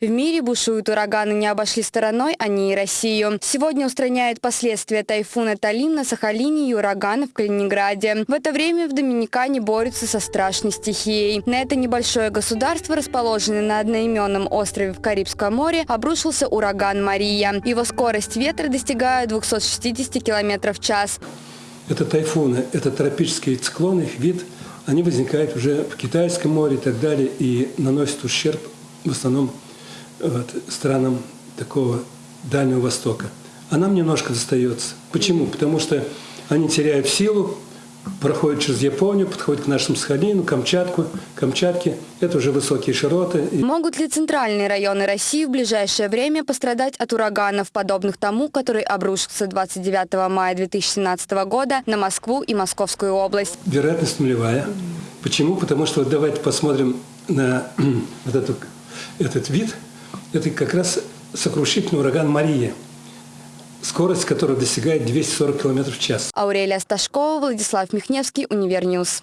В мире бушуют ураганы, не обошли стороной они и Россию. Сегодня устраняют последствия тайфуна Талим на Сахалине и урагана в Калининграде. В это время в Доминикане борются со страшной стихией. На это небольшое государство, расположенное на одноименном острове в Карибском море, обрушился ураган Мария. Его скорость ветра достигает 260 км в час. Это тайфуны, это тропические циклоны, вид, они возникают уже в Китайском море и так далее, и наносят ущерб в основном вот, странам такого Дальнего Востока. А нам немножко достается. Почему? Потому что они теряют силу, проходят через Японию, подходят к нашему Сахалину, Камчатку, Камчатке. Это уже высокие широты. Могут ли центральные районы России в ближайшее время пострадать от ураганов, подобных тому, который обрушился 29 мая 2017 года на Москву и Московскую область? Вероятность нулевая. Почему? Потому что вот давайте посмотрим на вот эту, этот вид – это как раз сокрушительный ураган Мария, скорость которого достигает 240 км в час. Аурелия Сташкова, Владислав Михневский, Универньюз.